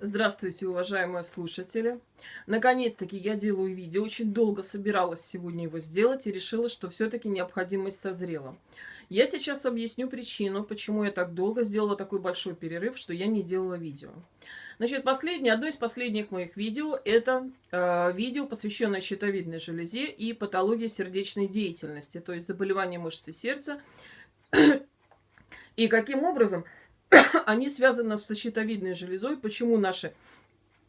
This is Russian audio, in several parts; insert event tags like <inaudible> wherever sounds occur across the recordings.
Здравствуйте, уважаемые слушатели. Наконец-таки я делаю видео. Очень долго собиралась сегодня его сделать и решила, что все-таки необходимость созрела. Я сейчас объясню причину, почему я так долго сделала такой большой перерыв, что я не делала видео. Значит, последнее, одно из последних моих видео – это э, видео, посвященное щитовидной железе и патологии сердечной деятельности, то есть заболевания мышцы сердца. <coughs> И каким образом <coughs> они связаны с щитовидной железой, почему наши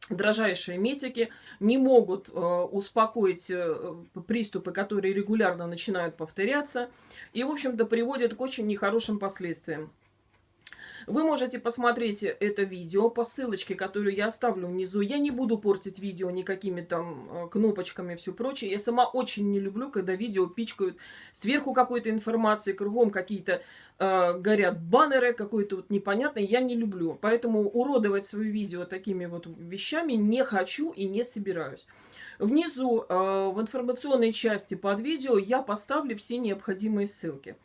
дрожайшие метики не могут э, успокоить э, приступы, которые регулярно начинают повторяться, и, в общем-то, приводят к очень нехорошим последствиям. Вы можете посмотреть это видео по ссылочке, которую я оставлю внизу. Я не буду портить видео никакими там э, кнопочками и все прочее. Я сама очень не люблю, когда видео пичкают сверху какой-то информации, кругом какие-то э, горят баннеры, какой-то вот непонятный. Я не люблю. Поэтому уродовать свое видео такими вот вещами не хочу и не собираюсь. Внизу э, в информационной части под видео я поставлю все необходимые ссылки.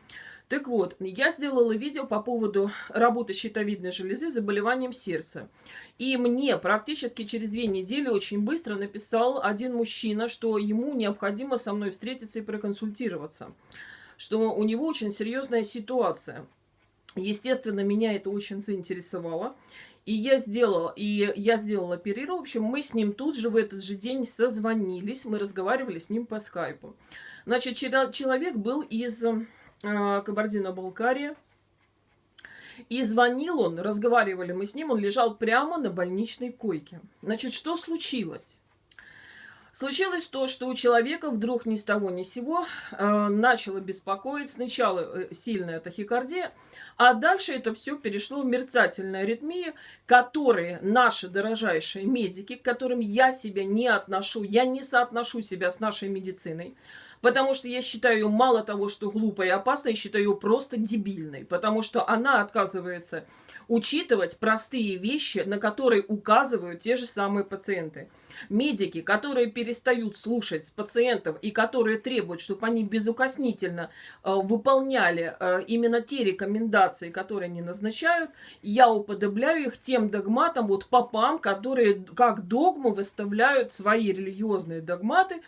Так вот, я сделала видео по поводу работы щитовидной железы заболеванием сердца. И мне практически через две недели очень быстро написал один мужчина, что ему необходимо со мной встретиться и проконсультироваться. Что у него очень серьезная ситуация. Естественно, меня это очень заинтересовало. И я сделала, и я сделала перерыв. В общем, мы с ним тут же в этот же день созвонились. Мы разговаривали с ним по скайпу. Значит, человек был из Кабардино-Балкария. И звонил он, разговаривали мы с ним, он лежал прямо на больничной койке. Значит, что случилось? Случилось то, что у человека вдруг ни с того ни с сего э, начало беспокоить сначала э, сильная тахикардия, а дальше это все перешло в мерцательную аритмию, которые наши дорожайшие медики, к которым я себя не отношу, я не соотношу себя с нашей медициной, Потому что я считаю ее мало того, что глупой и опасной, я считаю ее просто дебильной. Потому что она отказывается учитывать простые вещи, на которые указывают те же самые пациенты. Медики, которые перестают слушать пациентов и которые требуют, чтобы они безукоснительно э, выполняли э, именно те рекомендации, которые они назначают, я уподобляю их тем догматам, вот попам, которые как догму выставляют свои религиозные догматы,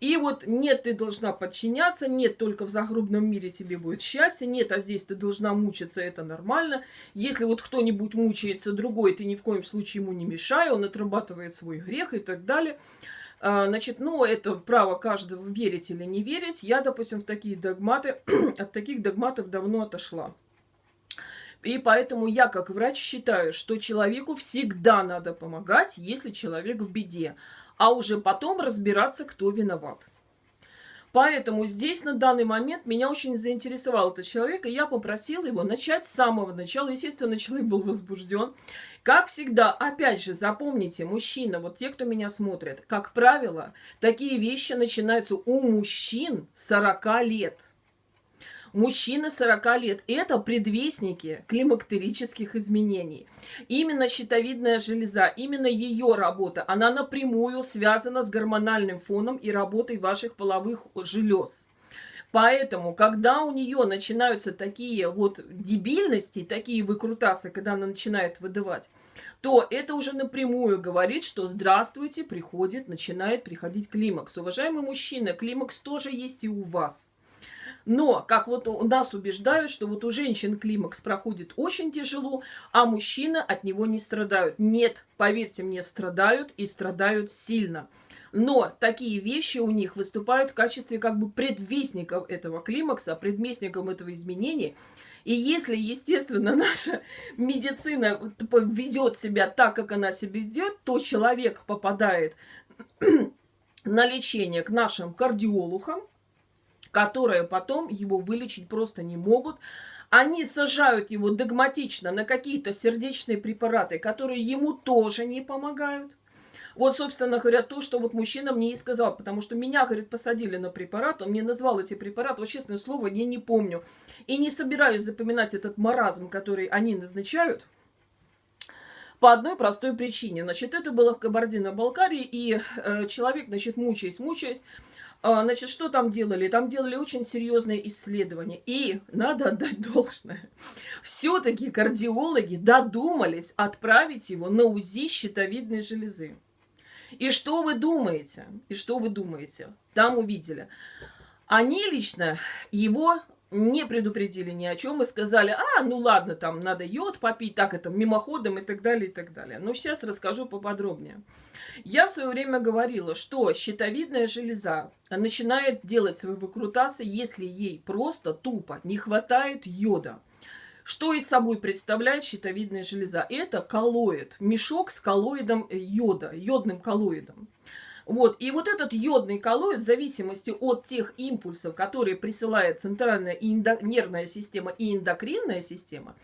и вот нет, ты должна подчиняться, нет, только в загробном мире тебе будет счастье, нет, а здесь ты должна мучиться, это нормально. Если вот кто-нибудь мучается другой, ты ни в коем случае ему не мешай, он отрабатывает свой грех и так далее. А, значит, ну, это право каждого верить или не верить. Я, допустим, в такие догматы, <clears throat> от таких догматов давно отошла. И поэтому я, как врач, считаю, что человеку всегда надо помогать, если человек в беде а уже потом разбираться, кто виноват. Поэтому здесь на данный момент меня очень заинтересовал этот человек, и я попросила его начать с самого начала. Естественно, человек был возбужден. Как всегда, опять же, запомните, мужчина, вот те, кто меня смотрит, как правило, такие вещи начинаются у мужчин 40 лет – Мужчины 40 лет – это предвестники климактерических изменений. Именно щитовидная железа, именно ее работа, она напрямую связана с гормональным фоном и работой ваших половых желез. Поэтому, когда у нее начинаются такие вот дебильности, такие выкрутасы, когда она начинает выдавать, то это уже напрямую говорит, что здравствуйте, приходит, начинает приходить климакс. Уважаемый мужчина, климакс тоже есть и у вас. Но, как вот у нас убеждают, что вот у женщин климакс проходит очень тяжело, а мужчины от него не страдают. Нет, поверьте мне, страдают и страдают сильно. Но такие вещи у них выступают в качестве как бы предвестников этого климакса, предвестников этого изменения. И если, естественно, <laughs> наша медицина ведет себя так, как она себя ведет, то человек попадает <clears throat> на лечение к нашим кардиологам, которые потом его вылечить просто не могут. Они сажают его догматично на какие-то сердечные препараты, которые ему тоже не помогают. Вот, собственно говоря, то, что вот мужчина мне и сказал, потому что меня, говорит, посадили на препарат, он мне назвал эти препараты, вот честное слово, я не помню. И не собираюсь запоминать этот маразм, который они назначают, по одной простой причине. Значит, это было в Кабардино-Балкарии, и э, человек, значит, мучаясь, мучаясь, значит, что там делали? Там делали очень серьезные исследования. И надо отдать должное. Все-таки кардиологи додумались отправить его на УЗИ щитовидной железы. И что вы думаете? И что вы думаете? Там увидели. Они лично его не предупредили ни о чем и сказали, а, ну ладно, там надо йод попить, так это мимоходом и так далее, и так далее. Но сейчас расскажу поподробнее. Я в свое время говорила, что щитовидная железа начинает делать свои выкрутасы, если ей просто тупо не хватает йода. Что из собой представляет щитовидная железа? Это коллоид, мешок с коллоидом йода, йодным коллоидом. Вот. И вот этот йодный коллоид, в зависимости от тех импульсов, которые присылает центральная и нервная система и эндокринная система,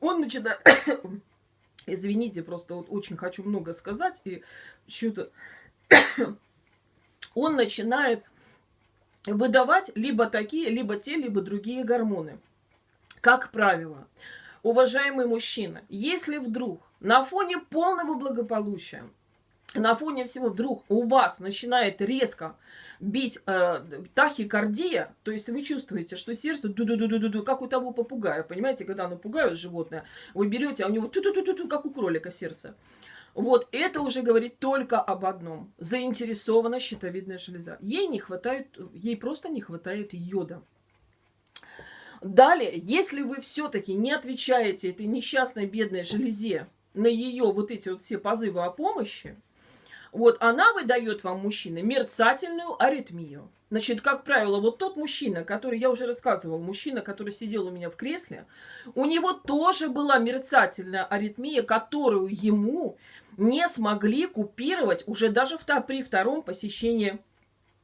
он начинает... <coughs> Извините, просто вот очень хочу много сказать, и что-то... <coughs> он начинает выдавать либо такие, либо те, либо другие гормоны. Как правило, уважаемый мужчина, если вдруг на фоне полного благополучия на фоне всего вдруг у вас начинает резко бить э, тахикардия, то есть вы чувствуете, что сердце ду ду ду ду ду ду как у того попугая, понимаете, когда оно пугают животное, вы берете, а у него ту ту ту ту ту как у кролика сердце. Вот это уже говорит только об одном. Заинтересована щитовидная железа. Ей не хватает, ей просто не хватает йода. Далее, если вы все-таки не отвечаете этой несчастной бедной железе на ее вот эти вот все позывы о помощи, вот она выдает вам, мужчина, мерцательную аритмию. Значит, как правило, вот тот мужчина, который, я уже рассказывал, мужчина, который сидел у меня в кресле, у него тоже была мерцательная аритмия, которую ему не смогли купировать уже даже при втором посещении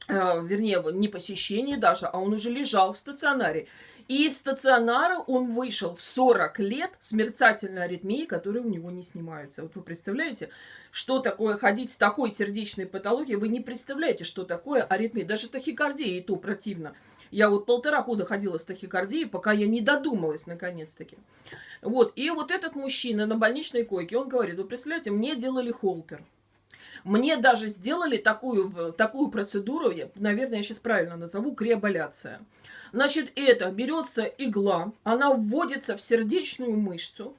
вернее, не посещении даже, а он уже лежал в стационаре. И из стационара он вышел в 40 лет с мерцательной аритмией, которые у него не снимаются. Вот вы представляете, что такое ходить с такой сердечной патологией? Вы не представляете, что такое аритмия. Даже тахикардия и то противно. Я вот полтора года ходила с тахикардией, пока я не додумалась наконец-таки. Вот, и вот этот мужчина на больничной койке, он говорит, вы представляете, мне делали холтер. Мне даже сделали такую, такую процедуру, наверное, я сейчас правильно назову, креаболяция. Значит, это берется игла, она вводится в сердечную мышцу,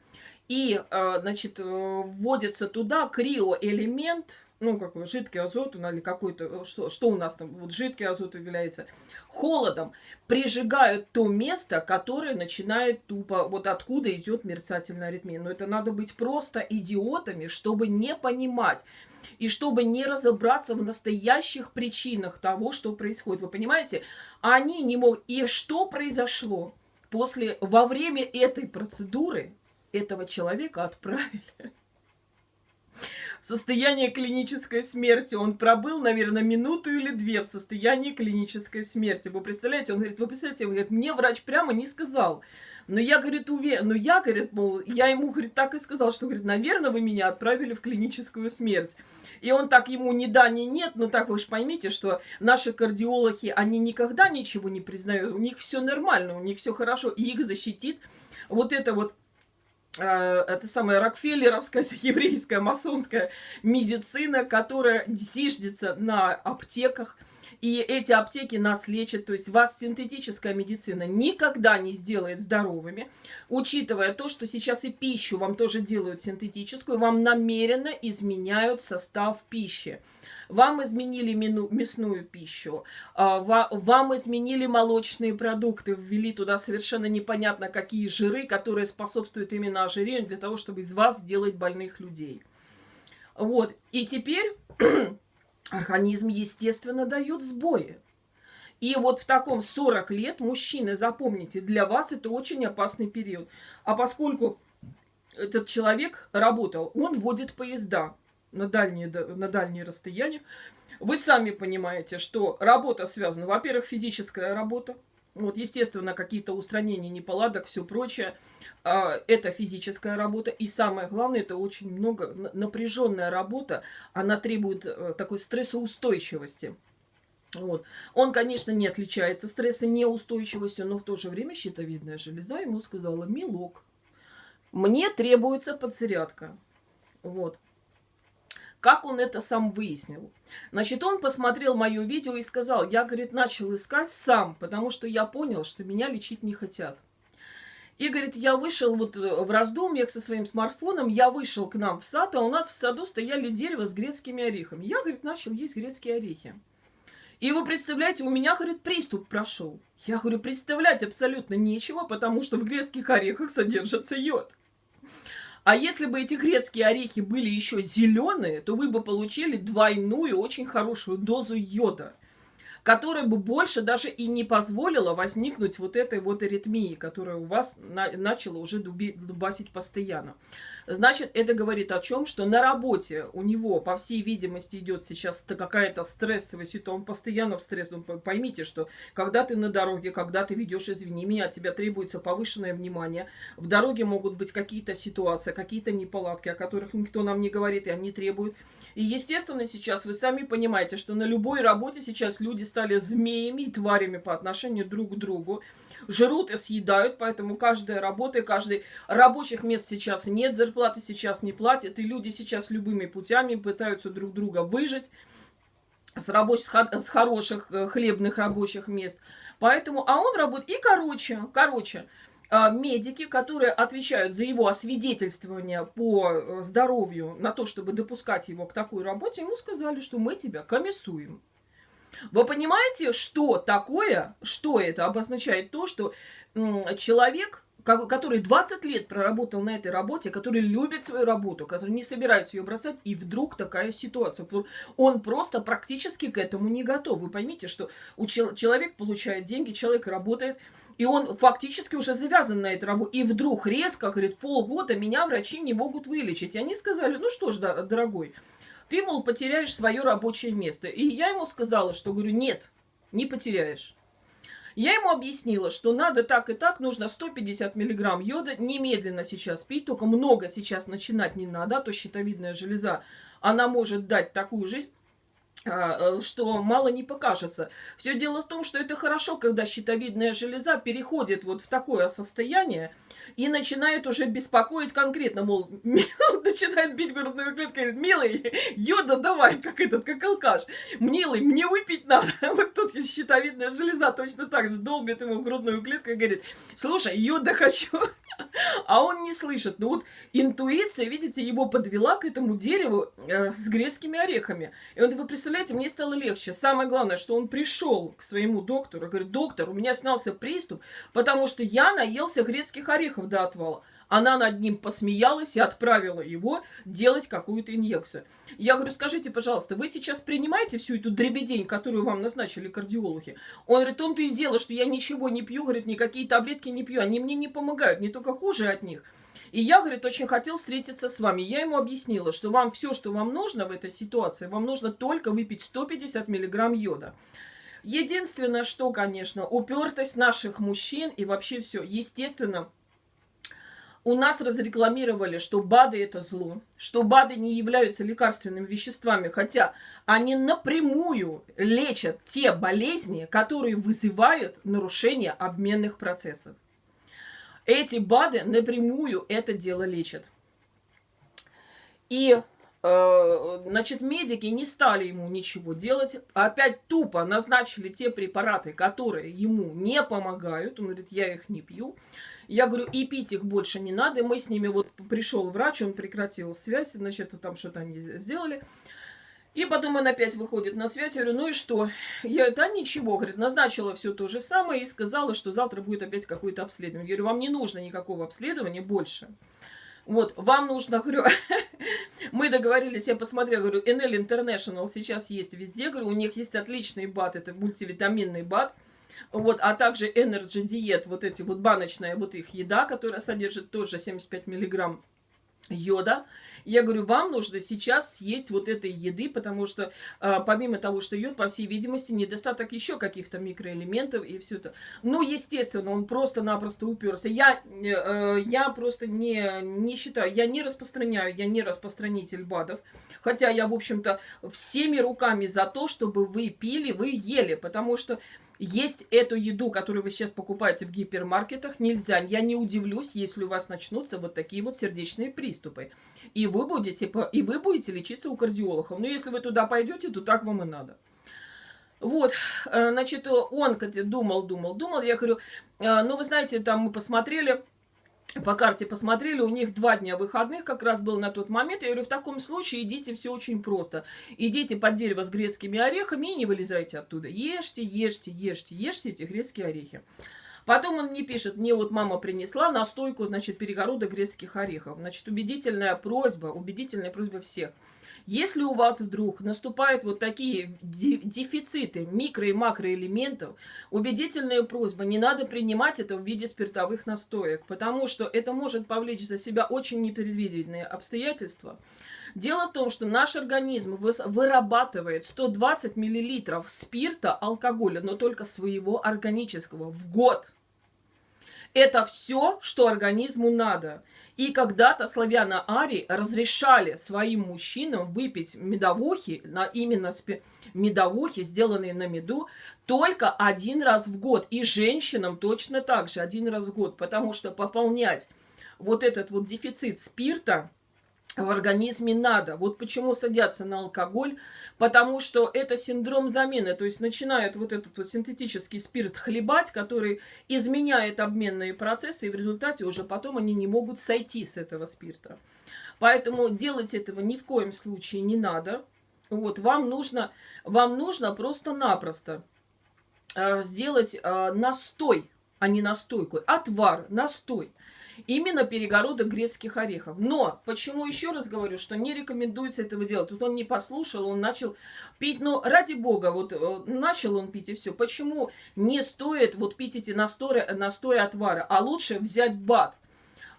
и, э, значит, э, вводится туда криоэлемент, ну, какой жидкий азот, ну, или какой-то, э, что, что у нас там, вот жидкий азот является, холодом прижигают то место, которое начинает тупо, вот откуда идет мерцательная аритмия. Но это надо быть просто идиотами, чтобы не понимать, и чтобы не разобраться в настоящих причинах того, что происходит. Вы понимаете? Они не могут... И что произошло? После, во время этой процедуры этого человека отправили в состояние клинической смерти. Он пробыл, наверное, минуту или две в состоянии клинической смерти. Вы представляете? Он говорит, вы представляете, он говорит, мне врач прямо не сказал. Но я, говорит, уверен, но я, говорит, мол, я ему, говорит, так и сказал, что, говорит, наверное, вы меня отправили в клиническую смерть. И он так ему ни да, ни нет, но так вы же поймите, что наши кардиологи, они никогда ничего не признают, у них все нормально, у них все хорошо, и их защитит вот это вот это самая Рокфеллеровская, <laughs> еврейская, масонская медицина, которая зиждется на аптеках, и эти аптеки нас лечат, то есть вас синтетическая медицина никогда не сделает здоровыми, учитывая то, что сейчас и пищу вам тоже делают синтетическую, вам намеренно изменяют состав пищи. Вам изменили мясную пищу, а, вам изменили молочные продукты, ввели туда совершенно непонятно какие жиры, которые способствуют именно ожирению для того, чтобы из вас сделать больных людей. Вот, и теперь <clears throat> организм, естественно, дает сбои. И вот в таком 40 лет, мужчины, запомните, для вас это очень опасный период. А поскольку этот человек работал, он водит поезда на дальние, на дальние расстояния, вы сами понимаете, что работа связана, во-первых, физическая работа, вот, естественно, какие-то устранения неполадок, все прочее. А, это физическая работа. И самое главное, это очень много напряженная работа. Она требует э, такой стрессоустойчивости. Вот. Он, конечно, не отличается стрессонеустойчивостью, но в то же время щитовидная железа ему сказала, милок, мне требуется подзарядка. Вот. Как он это сам выяснил? Значит, он посмотрел мое видео и сказал, я, говорит, начал искать сам, потому что я понял, что меня лечить не хотят. И, говорит, я вышел вот э, в раздумьях со своим смартфоном, я вышел к нам в сад, а у нас в саду стояли дерево с грецкими орехами. Я, говорит, начал есть грецкие орехи. И вы представляете, у меня, говорит, приступ прошел. Я говорю, представлять абсолютно нечего, потому что в грецких орехах содержится йод. А если бы эти грецкие орехи были еще зеленые, то вы бы получили двойную, очень хорошую дозу йода которая бы больше даже и не позволила возникнуть вот этой вот аритмии, которая у вас на, начала уже дубасить постоянно. Значит, это говорит о чем? Что на работе у него, по всей видимости, идет сейчас какая-то стрессовая ситуация, он постоянно в стрессе. Ну, поймите, что когда ты на дороге, когда ты ведешь, извини меня, от тебя требуется повышенное внимание, в дороге могут быть какие-то ситуации, какие-то неполадки, о которых никто нам не говорит, и они требуют и, естественно, сейчас вы сами понимаете, что на любой работе сейчас люди стали змеями и тварями по отношению друг к другу. Жрут и съедают, поэтому каждая работа и каждый рабочих мест сейчас нет, зарплаты сейчас не платят, и люди сейчас любыми путями пытаются друг друга выжить с, рабочих, с хороших э, хлебных рабочих мест. Поэтому, а он работает, и короче, короче, а, медики, которые отвечают за его освидетельствование по э, здоровью на то, чтобы допускать его к такой работе, ему сказали, что мы тебя комиссуем. Вы понимаете, что такое, что это обозначает то, что человек, который 20 лет проработал на этой работе, который любит свою работу, который не собирается ее бросать, и вдруг такая ситуация. Он просто практически к этому не готов. Вы поймите, что у человек получает деньги, человек работает, и он фактически уже завязан на эту работу. И вдруг резко, говорит, полгода меня врачи не могут вылечить. И они сказали, ну что ж, дорогой, ты, мол, потеряешь свое рабочее место. И я ему сказала, что, говорю, нет, не потеряешь. Я ему объяснила, что надо так и так, нужно 150 миллиграмм йода немедленно сейчас пить, только много сейчас начинать не надо, а то щитовидная железа, она может дать такую жизнь, что мало не покажется. Все дело в том, что это хорошо, когда щитовидная железа переходит вот в такое состояние и начинает уже беспокоить конкретно, мол, <laughs> начинает бить грудную клетку, говорит, милый, йода давай, как этот, как алкаш, милый, мне выпить надо. <laughs> Вот тут щитовидная железа точно так же долбит ему грудную клетку и говорит, слушай, йода <laughs> хочу. А он не слышит. Ну вот интуиция, видите, его подвела к этому дереву э, с грецкими орехами. И он, вы представляете, мне стало легче. Самое главное, что он пришел к своему доктору, говорит, доктор, у меня снялся приступ, потому что я наелся грецких орехов до отвала. Она над ним посмеялась и отправила его делать какую-то инъекцию. Я говорю, скажите, пожалуйста, вы сейчас принимаете всю эту дребедень, которую вам назначили кардиологи? Он говорит, том-то и дело, что я ничего не пью, говорит, никакие таблетки не пью, они мне не помогают, не только хуже от них. И я, говорит, очень хотел встретиться с вами. Я ему объяснила, что вам все, что вам нужно в этой ситуации, вам нужно только выпить 150 миллиграмм йода. Единственное, что, конечно, упертость наших мужчин и вообще все. Естественно, у нас разрекламировали, что БАДы это зло, что БАДы не являются лекарственными веществами, хотя они напрямую лечат те болезни, которые вызывают нарушение обменных процессов. Эти БАДы напрямую это дело лечат. И, э, значит, медики не стали ему ничего делать. Опять тупо назначили те препараты, которые ему не помогают. Он говорит, я их не пью. Я говорю, и пить их больше не надо. Мы с ними, вот пришел врач, он прекратил связь, значит, там что-то они сделали. И потом он опять выходит на связь, я говорю, ну и что? Я, это ничего, говорит, назначила все то же самое и сказала, что завтра будет опять какое-то обследование. Я говорю, вам не нужно никакого обследования больше. Вот, вам нужно, <laughs> говорю, мы договорились, я посмотрела, говорю, NL International сейчас есть везде, говорю, у них есть отличный бат, это мультивитаминный бат, вот, а также Energy Diet, вот эти вот баночная вот их еда, которая содержит тоже 75 миллиграмм йода. Я говорю, вам нужно сейчас съесть вот этой еды, потому что э, помимо того, что йод, по всей видимости, недостаток еще каких-то микроэлементов и все это. Ну, естественно, он просто-напросто уперся. Я, э, я просто не, не считаю, я не распространяю, я не распространитель БАДов. Хотя я, в общем-то, всеми руками за то, чтобы вы пили, вы ели, потому что есть эту еду, которую вы сейчас покупаете в гипермаркетах, нельзя. Я не удивлюсь, если у вас начнутся вот такие вот сердечные приступы. и вы будете, и вы будете лечиться у кардиологов. Но если вы туда пойдете, то так вам и надо. Вот, э, значит, он думал, думал, думал. Я говорю, «Э, ну, вы знаете, там мы посмотрели, по карте посмотрели, у них два дня выходных как раз был на тот момент. Я говорю, в таком случае идите, все очень просто. Идите под дерево с грецкими орехами и не вылезайте оттуда. Ешьте, ешьте, ешьте, ешьте эти грецкие орехи. Потом он мне пишет, мне вот мама принесла настойку, значит, перегорода грецких орехов. Значит, убедительная просьба, убедительная просьба всех – если у вас вдруг наступают вот такие дефициты микро- и макроэлементов, убедительная просьба, не надо принимать это в виде спиртовых настоек, потому что это может повлечь за себя очень непредвиденные обстоятельства. Дело в том, что наш организм вырабатывает 120 мл спирта, алкоголя, но только своего органического в год. Это все, что организму надо. И когда-то славяно-ари разрешали своим мужчинам выпить медовухи, на именно медовухи, сделанные на меду, только один раз в год. И женщинам точно так же один раз в год, потому что пополнять вот этот вот дефицит спирта в организме надо. Вот почему садятся на алкоголь, потому что это синдром замены, то есть начинает вот этот вот синтетический спирт хлебать, который изменяет обменные процессы, и в результате уже потом они не могут сойти с этого спирта. Поэтому делать этого ни в коем случае не надо. Вот, вам нужно, вам нужно просто-напросто э, сделать э, настой, а не настойку, отвар, настой именно перегородок грецких орехов. Но, почему еще раз говорю, что не рекомендуется этого делать. Тут он не послушал, он начал пить, ну, ради бога, вот э, начал он пить и все. Почему не стоит вот пить эти настои, настои отвара, а лучше взять бад?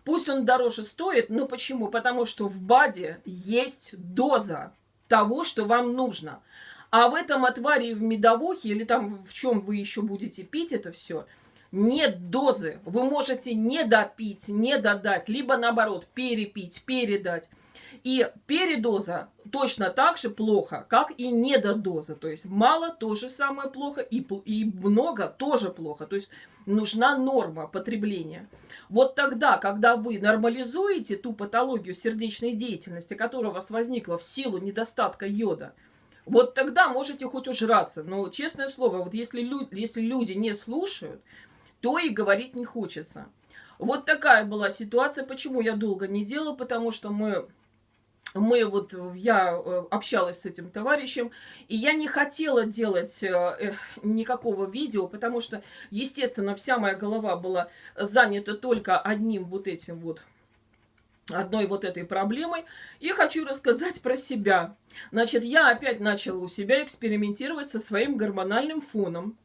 Пусть он дороже стоит, но почему? Потому что в БАДе есть доза того, что вам нужно. А в этом отваре в медовухе или там в чем вы еще будете пить это все – нет дозы. Вы можете не допить, не додать, либо наоборот перепить, передать. И передоза точно так же плохо, как и недодоза. То есть мало тоже самое плохо, и, и много тоже плохо. То есть нужна норма потребления. Вот тогда, когда вы нормализуете ту патологию сердечной деятельности, которая у вас возникла в силу недостатка йода, вот тогда можете хоть ужраться. Но, честное слово, вот если, лю если люди не слушают, то и говорить не хочется. Вот такая была ситуация. Почему я долго не делала? Потому что мы мы вот, я э, общалась с этим товарищем, и я не хотела делать э, э, никакого видео, потому что, естественно, вся моя голова была занята только одним вот этим вот, одной вот этой проблемой. И хочу рассказать про себя. Значит, я опять начала у себя экспериментировать со своим гормональным фоном.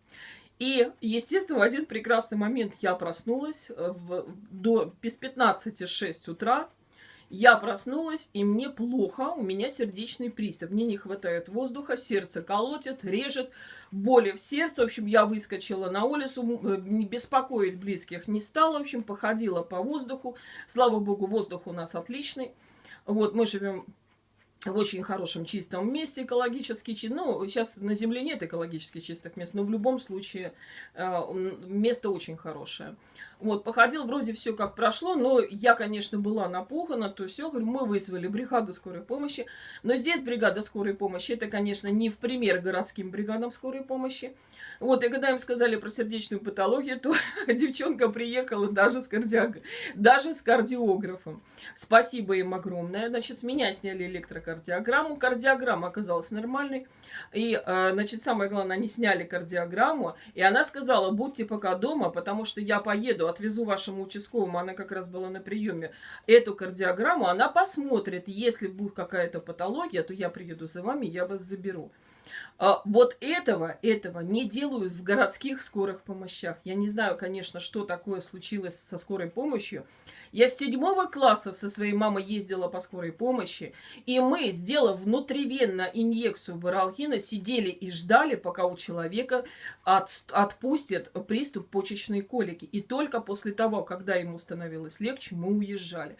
И, естественно, в один прекрасный момент я проснулась э, в, до, без 15-6 утра. Я проснулась, и мне плохо, у меня сердечный приступ. Мне не хватает воздуха, сердце колотит, режет, боли в сердце. В общем, я выскочила на улицу, э, беспокоить близких не стала. В общем, походила по воздуху. Слава богу, воздух у нас отличный. Вот, мы живем в очень хорошем чистом месте экологически ну сейчас на земле нет экологически чистых мест но в любом случае э, место очень хорошее вот походил вроде все как прошло но я конечно была напугана то все говорю мы вызвали бригаду скорой помощи но здесь бригада скорой помощи это конечно не в пример городским бригадам скорой помощи вот, и когда им сказали про сердечную патологию, то <laughs> девчонка приехала даже с, кардиог... даже с кардиографом. Спасибо им огромное. Значит, с меня сняли электрокардиограмму. Кардиограмма оказалась нормальной. И, э, значит, самое главное, они сняли кардиограмму. И она сказала, будьте пока дома, потому что я поеду, отвезу вашему участковому. Она как раз была на приеме. Эту кардиограмму она посмотрит. Если будет какая-то патология, то я приеду за вами, я вас заберу. А, вот этого, этого не делают в городских скорых помощах. Я не знаю, конечно, что такое случилось со скорой помощью. Я с седьмого класса со своей мамой ездила по скорой помощи, и мы, сделав внутривенно инъекцию баралхина, сидели и ждали, пока у человека от, отпустят приступ почечной колики. И только после того, когда ему становилось легче, мы уезжали.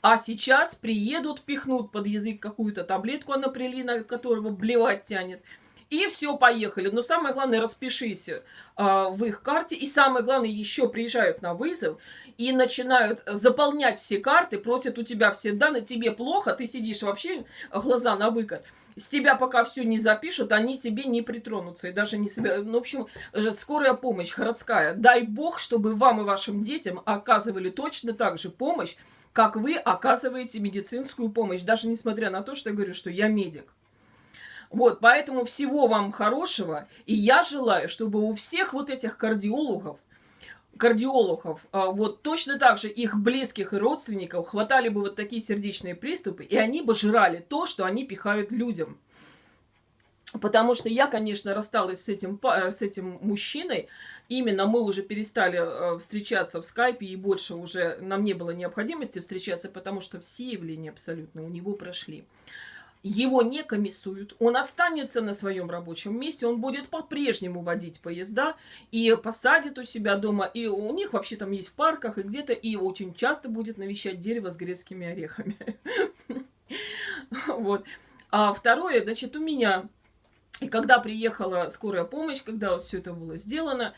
А сейчас приедут, пихнут под язык какую-то таблетку анаприлина, которого блевать тянет – И все, поехали. Но самое главное, распишись э, в их карте. И самое главное, еще приезжают на вызов и начинают заполнять все карты, просят у тебя все данные, тебе плохо, ты сидишь вообще глаза на выкат. С тебя пока все не запишут, они тебе не притронутся. И даже не себя... Ну, в общем, скорая помощь городская. Дай бог, чтобы вам и вашим детям оказывали точно так же помощь, как вы оказываете медицинскую помощь. Даже несмотря на то, что я говорю, что я медик. Вот, поэтому всего вам хорошего. И я желаю, чтобы у всех вот этих кардиологов, кардиологов, а, вот точно так же их близких и родственников хватали бы вот такие сердечные приступы, и они бы жрали то, что они пихают людям. Потому что я, конечно, рассталась с этим, с этим мужчиной. Именно мы уже перестали э, встречаться в скайпе, и больше уже нам не было необходимости встречаться, потому что все явления абсолютно у него прошли его не комиссуют, он останется на своем рабочем месте, он будет по-прежнему водить поезда и посадит у себя дома, и у них вообще там есть в парках и где-то, и очень часто будет навещать дерево с грецкими орехами. <laughs> Вот. А второе, значит, у меня, и когда приехала скорая помощь, когда вот все это было сделано,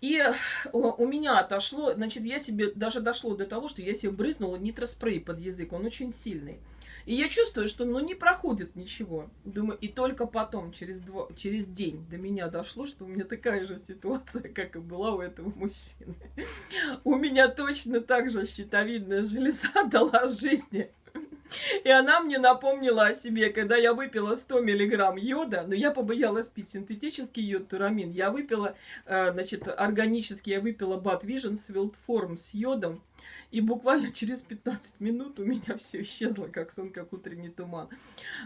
и у меня отошло, значит, я себе, даже дошло до того, что я себе брызнула нитроспрей под язык, он очень сильный. И я чувствую, что ну не проходит ничего. Думаю, и только потом, через, два, через день до меня дошло, что у меня такая же ситуация, <laughs> как и была у этого мужчины. У меня точно так же щитовидная железа <laughs> дала жизни. И она мне напомнила о себе, когда я выпила 100 миллиграмм йода, но я побоялась пить синтетический йод турамин. Я выпила, э, значит, органический, я выпила Bad Vision Wild Form с йодом. И буквально <laughs> через 15 минут у меня все исчезло, как сон, как утренний туман.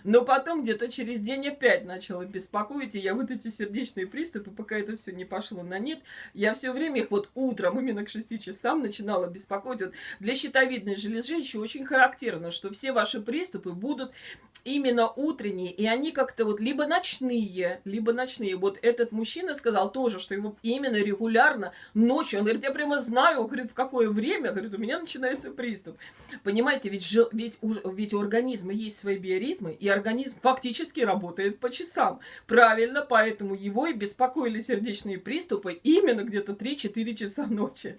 Но потом где-то через день опять начала беспокоить, и я вот эти сердечные приступы, пока это все не пошло на нет, я все время их вот утром, именно к 6 часам, начинала беспокоить. Вот для щитовидной железы еще очень характерно, что все ваши приступы будут именно утренние, и они как-то вот либо ночные, либо ночные. Вот этот мужчина сказал тоже, что его именно регулярно ночью, он говорит, я прямо знаю, говорит, в какое время, говорит, у меня начинается приступ. Понимаете, ведь, жил, ведь, у, ведь у организма есть свои биоритмы, и организм фактически работает по часам. Правильно, поэтому его и беспокоили сердечные приступы именно где-то 3-4 часа ночи.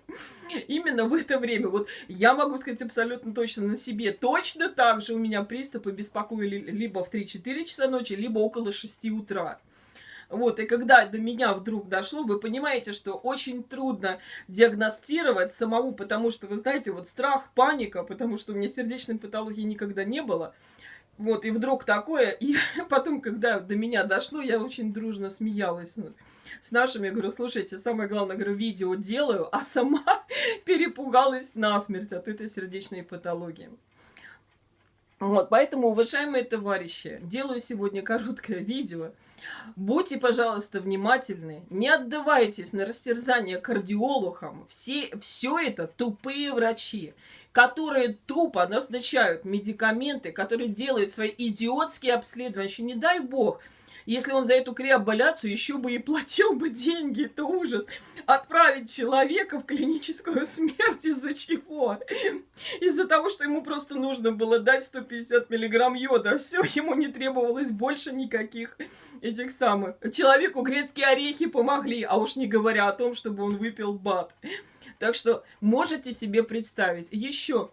Именно в это время. Вот я могу сказать абсолютно точно на себе. Точно так же у меня приступы беспокоили либо в 3-4 часа ночи, либо около 6 утра. Вот, и когда до меня вдруг дошло, вы понимаете, что очень трудно диагностировать самому, потому что, вы знаете, вот страх, паника, потому что у меня сердечной патологии никогда не было. Вот, и вдруг такое, и <laughs> потом, когда до меня дошло, я очень дружно смеялась с нашими, говорю, слушайте, самое главное, говорю, видео делаю, а сама <laughs> перепугалась насмерть от этой сердечной патологии. Вот, поэтому, уважаемые товарищи, делаю сегодня короткое видео. Будьте, пожалуйста, внимательны, не отдавайтесь на растерзание кардиологам. Все, все это тупые врачи, которые тупо назначают медикаменты, которые делают свои идиотские обследования. Еще не дай бог, если он за эту креаболяцию еще бы и платил бы деньги, это ужас. Отправить человека в клиническую смерть из-за чего? Из-за того, что ему просто нужно было дать 150 миллиграмм йода. Все, ему не требовалось больше никаких этих самых. Человеку грецкие орехи помогли, а уж не говоря о том, чтобы он выпил бат. Так что можете себе представить. Еще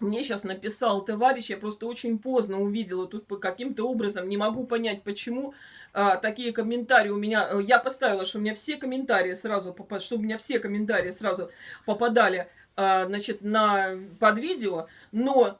мне сейчас написал товарищ, я просто очень поздно увидела тут каким-то образом, не могу понять, почему а, такие комментарии у меня, э, я поставила, что у меня все комментарии сразу, чтобы у меня все комментарии сразу попадали, а, значит, на, под видео, но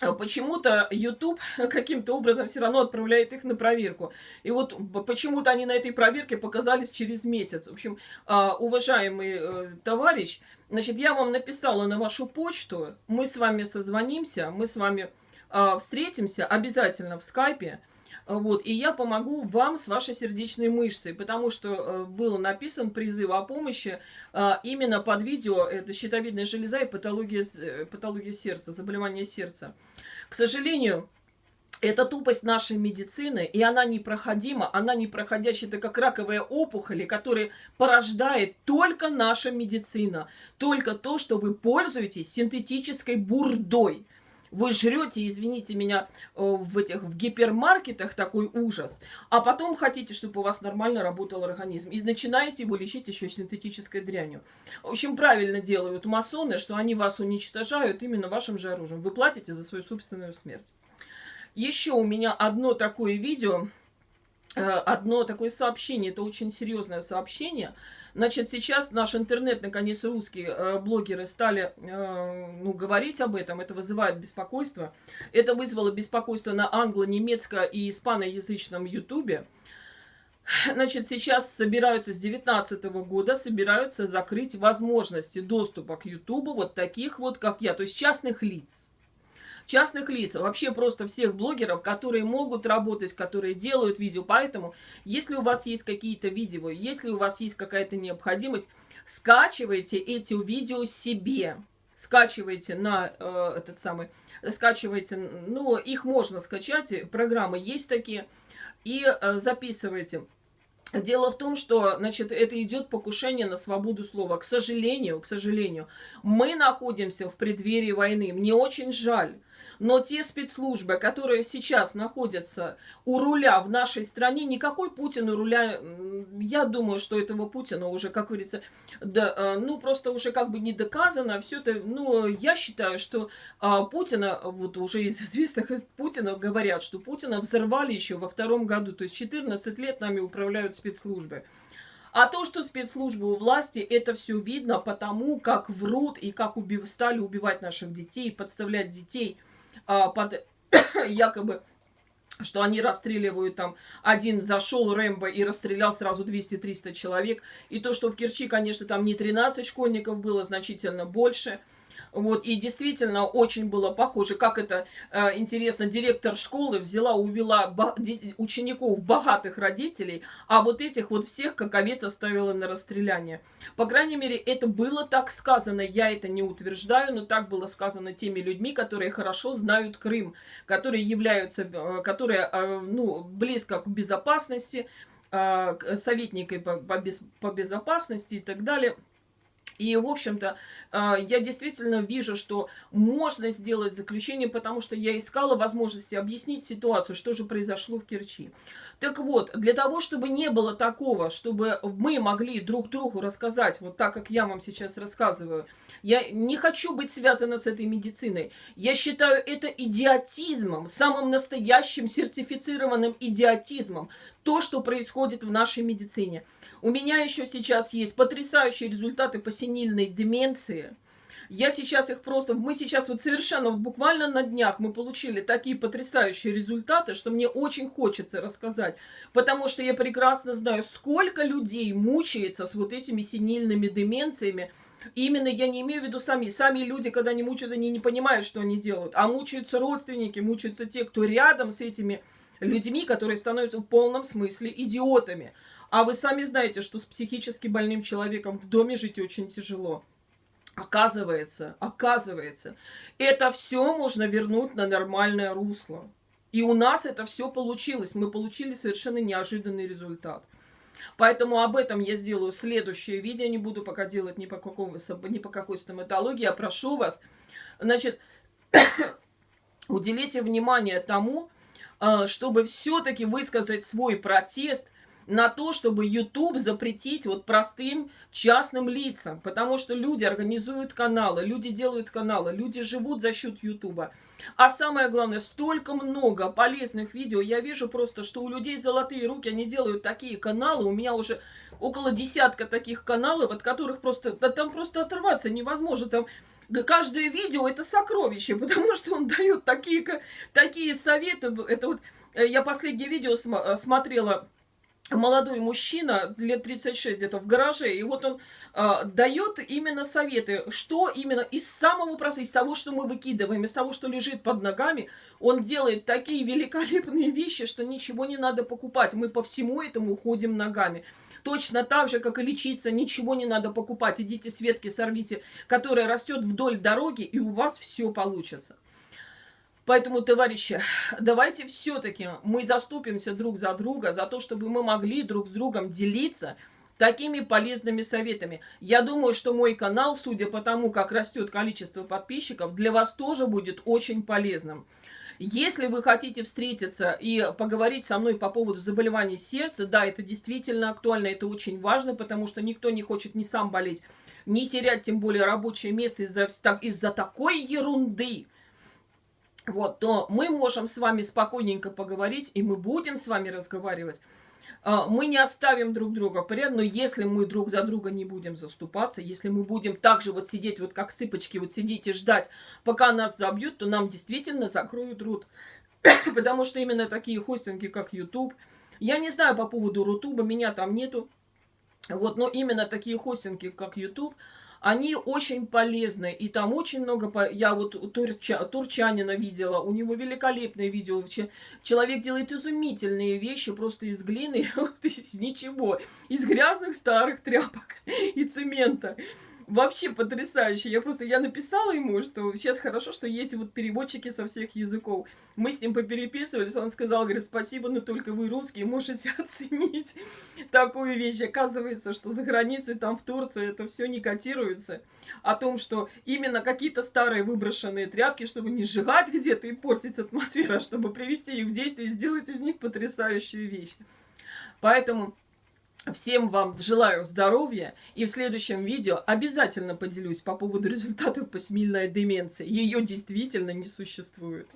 а почему-то YouTube <laughs> каким-то образом все равно отправляет их на проверку. И вот почему-то они на этой проверке показались через месяц. В общем, а, уважаемый э, товарищ, значит, я вам написала на вашу почту, мы с вами созвонимся, мы с вами а, встретимся обязательно в скайпе. Вот, и я помогу вам с вашей сердечной мышцей, потому что э, был написан призыв о помощи э, именно под видео, это щитовидная железа и патология, э, патология сердца, заболевание сердца. К сожалению, это тупость нашей медицины, и она непроходима, она непроходящая, это как раковые опухоли, которые порождает только наша медицина, только то, что вы пользуетесь синтетической бурдой. Вы жрете, извините меня, э, в этих в гипермаркетах такой ужас, а потом хотите, чтобы у вас нормально работал организм. И начинаете его лечить еще синтетической дрянью. В общем, правильно делают масоны, что они вас уничтожают именно вашим же оружием. Вы платите за свою собственную смерть. Еще у меня одно такое видео, э, одно такое сообщение, это очень серьезное сообщение – Значит, сейчас наш интернет, наконец, русские э, блогеры стали э, ну, говорить об этом. Это вызывает беспокойство. Это вызвало беспокойство на англо-немецко- и испаноязычном ютубе. Значит, сейчас собираются с 2019 года, собираются закрыть возможности доступа к ютубу вот таких вот, как я, то есть частных лиц частных лиц, вообще просто всех блогеров, которые могут работать, которые делают видео. Поэтому, если у вас есть какие-то видео, если у вас есть какая-то необходимость, скачивайте эти видео себе. Скачивайте на э, этот самый, скачивайте, ну, их можно скачать, программы есть такие, и э, записывайте. Дело в том, что, значит, это идет покушение на свободу слова. К сожалению, к сожалению, мы находимся в преддверии войны. Мне очень жаль. Но те спецслужбы, которые сейчас находятся у руля в нашей стране, никакой Путин у руля, я думаю, что этого Путина уже, как говорится, да, э, ну просто уже как бы не доказано. Все это, ну, я считаю, что а, Путина, вот уже из известных из Путина говорят, что Путина взорвали еще во втором году. То есть 14 лет нами управляют спецслужбы. А то, что спецслужбы у власти, это все видно потому, как врут и как убив... стали убивать наших детей, подставлять детей – а, под <coughs> якобы что они расстреливают там, один зашел Рэмбо и расстрелял сразу 200-300 человек. И то, что в Керчи, конечно, там не 13 школьников было, значительно больше – вот, и действительно очень было похоже, как это э, интересно, директор школы взяла, увела учеников богатых родителей, а вот этих вот всех как овец оставила на расстреляние. По крайней мере, это было так сказано, я это не утверждаю, но так было сказано теми людьми, которые хорошо знают Крым, которые являются, э, которые, э, ну, близко к безопасности, э, советникой по, по, без, по безопасности и так далее – и, в общем-то, а, я действительно вижу, что можно сделать заключение, потому что я искала возможности объяснить ситуацию, что же произошло в Керчи. Так вот, для того, чтобы не было такого, чтобы мы могли друг другу рассказать, вот так, как я вам сейчас рассказываю, я не хочу быть связана с этой медициной. Я считаю это идиотизмом, самым настоящим сертифицированным идиотизмом, то, что происходит в нашей медицине. У меня еще сейчас есть потрясающие результаты по синильной деменции. Я сейчас их просто... Мы сейчас вот совершенно, вот буквально на днях мы получили такие потрясающие результаты, что мне очень хочется рассказать. Потому что я прекрасно знаю, сколько людей мучается с вот этими синильными деменциями. Именно я не имею в виду сами. Сами люди, когда они мучают, они не понимают, что они делают. А мучаются родственники, мучаются те, кто рядом с этими людьми, которые становятся в полном смысле идиотами. А вы сами знаете, что с психически больным человеком в доме жить очень тяжело. Оказывается, оказывается, это все можно вернуть на нормальное русло. И у нас это все получилось. Мы получили совершенно неожиданный результат. Поэтому об этом я сделаю следующее видео. Не буду пока делать ни по, какому, ни по какой стоматологии. Я прошу вас, значит, <coughs> уделите внимание тому, а, чтобы все-таки высказать свой протест – на то, чтобы YouTube запретить вот простым частным лицам. Потому что люди организуют каналы, люди делают каналы, люди живут за счет YouTube. А самое главное, столько много полезных видео. Я вижу просто, что у людей золотые руки, они делают такие каналы. У меня уже около десятка таких каналов, от которых просто, да там просто оторваться невозможно. Там каждое видео это сокровище, <laughs> потому что он дает такие, такие советы. Это вот э, я последнее видео э, смотрела молодой мужчина, лет 36 где-то в гараже, и вот он э, дает именно советы, что именно из самого простого, из того, что мы выкидываем, из того, что лежит под ногами, он делает такие великолепные вещи, что ничего не надо покупать. Мы по всему этому ходим ногами. Точно так же, как и лечиться, ничего не надо покупать. Идите с ветки сорвите, которая растет вдоль дороги, и у вас все получится. Поэтому, товарищи, давайте все-таки мы заступимся друг за друга, за то, чтобы мы могли друг с другом делиться такими полезными советами. Я думаю, что мой канал, судя по тому, как растет количество подписчиков, для вас тоже будет очень полезным. Если вы хотите встретиться и поговорить со мной по поводу заболеваний сердца, да, это действительно актуально, это очень важно, потому что никто не хочет не сам болеть, не терять тем более рабочее место из-за из такой ерунды. Вот, то мы можем с вами спокойненько поговорить, и мы будем с вами разговаривать. А, мы не оставим друг друга поряд, но если мы друг за друга не будем заступаться, если мы будем так же вот сидеть, вот как сыпочки, вот сидеть и ждать, пока нас забьют, то нам действительно закроют рот. <coughs> Потому что именно такие хостинги, как YouTube, я не знаю по поводу Рутуба, меня там нету, вот, но именно такие хостинги, как YouTube, они очень полезны, и там очень много... Я вот турча, турчанина видела, у него великолепное видео. Человек делает изумительные вещи просто из глины, <laughs> из ничего, из грязных старых тряпок и цемента вообще потрясающе. Я просто, я написала ему, что сейчас хорошо, что есть вот переводчики со всех языков. Мы с ним попереписывались, он сказал, говорит, спасибо, но только вы русские можете <laughs> оценить такую вещь. Оказывается, что за границей, там в Турции, это все не котируется. О том, что именно какие-то старые выброшенные тряпки, чтобы не сжигать где-то и портить атмосферу, а чтобы привести их в действие и сделать из них потрясающую вещь. Поэтому Всем вам желаю здоровья и в следующем видео обязательно поделюсь по поводу <laughs> результатов посмильной деменции. Ее действительно не существует.